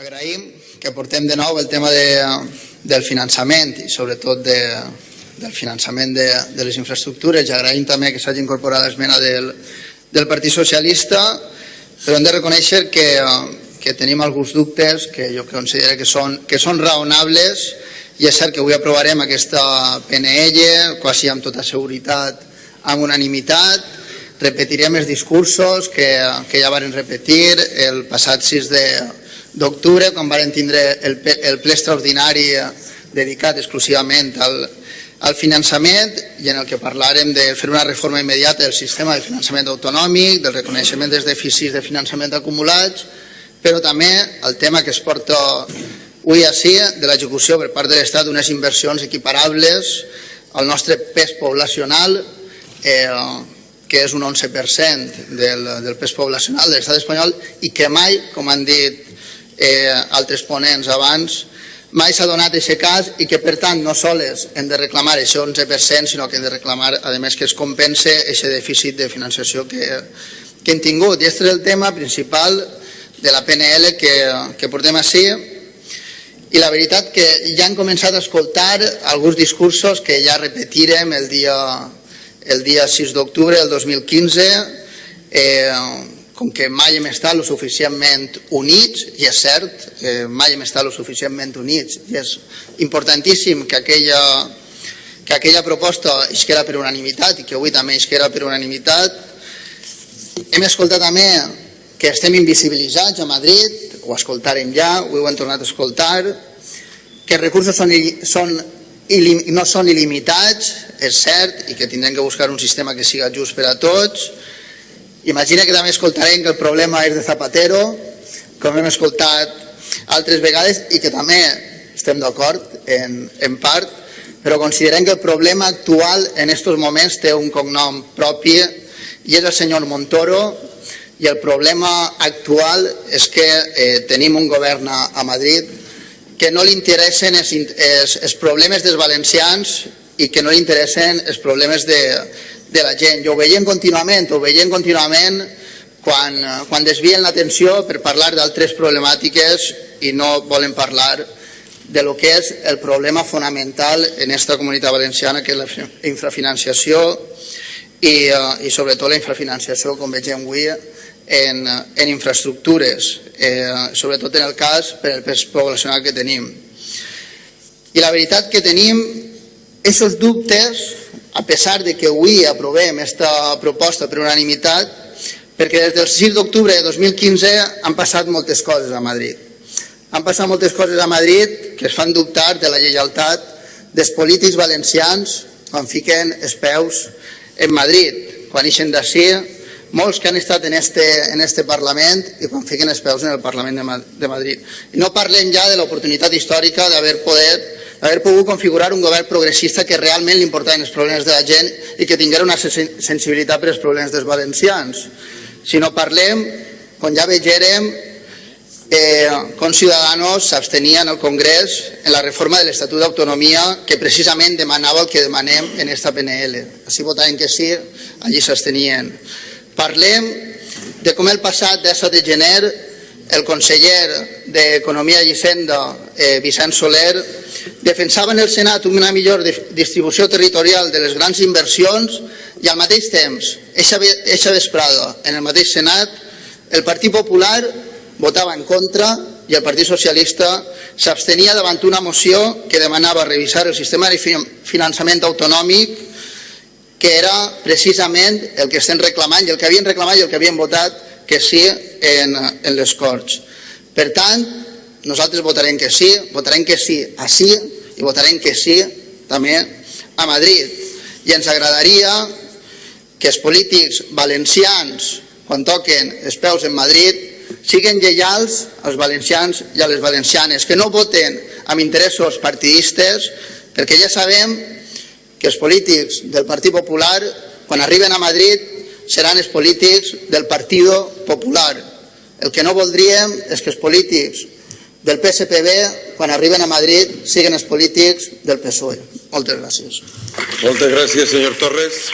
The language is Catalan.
Agraïm que portem de nou el tema de, del finançament i sobretot de, del finançament de, de les infraestructures i agraïm també que s'hagi incorporat l'esmena del, del Partit Socialista però hem de reconèixer que, que tenim alguns dubtes que jo considero que són, que són raonables i és cert que avui aprovarem aquesta PNL quasi amb tota seguretat amb unanimitat. Repetirem els discursos que, que ja varen repetir el passat 6 de, d'octubre, quan varen tindre el, el ple extraordinari dedicat exclusivament al, al finançament i en el que parlarem de fer una reforma immediata del sistema de finançament autonòmic, del reconeixement dels dèficits de finançament acumulats, però també el tema que es porta avui així de l'execució per part de l'Estat d'unes inversions equiparables al nostre pes poblacional, eh, que és un 11% del, del pes poblacional de l'estat espanyol i que mai, com han dit eh, altres ponents abans, mai s'ha donat aquest cas i que per tant no soles hem de reclamar aquest 11%, sinó que hem de reclamar a més que es compense aquest dèficit de financiació que, que hem tingut. I aquest és el tema principal de la PNL que, que portem així i la veritat que ja han començat a escoltar alguns discursos que ja repetirem el dia, el dia 6 d'octubre del 2015 eh, com que mai hem estat lo suficientment units, i és cert, eh, mai hem estat lo suficientment units, i és importantíssim que aquella, que aquella proposta isquera per unanimitat i que avui també isquera per unanimitat. Hem escoltat també que estem invisibilitzats a Madrid, ho escoltarem ja, ho hem tornat a escoltar, que els recursos són, són no són il·limitats, és cert, i que tindrem que buscar un sistema que siga just per a tots, Imagina que també escoltarem que el problema és de Zapatero, com hem escoltat altres vegades, i que també estem d'acord en, en part, però considerem que el problema actual en aquests moments té un cognom propi i és el senyor Montoro i el problema actual és que eh, tenim un govern a, a Madrid que no li interessen els, els, els problemes dels valencians i que no li interessen els problemes de, de la gent. I ho veiem contínuament, ho veiem contínuament quan, quan desvien l'atenció per parlar d'altres problemàtiques i no volen parlar de lo que és el problema fonamental en aquesta comunitat valenciana, que és la infrafinanciació i, eh, i sobretot la infrafinanciació, com vegem avui, en, en infraestructures, eh, sobretot en el cas per el pes poblacional que tenim. I la veritat que tenim, aquests dubtes a pesar de que avui aprovem aquesta proposta per unanimitat, perquè des del 6 d'octubre de 2015 han passat moltes coses a Madrid. Han passat moltes coses a Madrid que es fan dubtar de la lleialtat dels polítics valencians quan fiquen els peus en Madrid, quan ixen d'ací, molts que han estat en este, en este Parlament i quan fiquen els peus en el Parlament de Madrid. I no parlem ja de l'oportunitat històrica d'haver poder haver pogut configurar un govern progressista que realment li importaven els problemes de la gent i que tinguera una sensibilitat per als problemes dels valencians. Si no parlem, com ja vegerem, eh, com Ciudadanos s'abstenien al Congrés en la reforma de l'Estatut d'Autonomia que precisament demanava el que demanem en esta PNL. Així votaven que sí, allí s'abstenien. Parlem de com el passat 17 de gener el conseller d'Economia i Hisenda, eh, Vicent Soler, defensava en el Senat una millor distribució territorial de les grans inversions i al mateix temps, eixa vesprada, en el mateix Senat, el Partit Popular votava en contra i el Partit Socialista s'abstenia davant una moció que demanava revisar el sistema de finançament autonòmic que era precisament el que estem reclamant i el que havien reclamat i el que havien votat que sí en, en les Corts. Per tant, nosaltres votarem que sí, votarem que sí a sí i votarem que sí també a Madrid. I ens agradaria que els polítics valencians, quan toquen els peus en Madrid, siguin lleials als valencians i a les valencianes, que no voten amb interessos partidistes, perquè ja sabem que els polítics del Partit Popular, quan arriben a Madrid, seran els polítics del Partido Popular. El que no voldríem és que els polítics del PSPB, quan arriben a Madrid, siguen els polítics del PSOE. Moltes gràcies. Moltes gràcies, senyor Torres.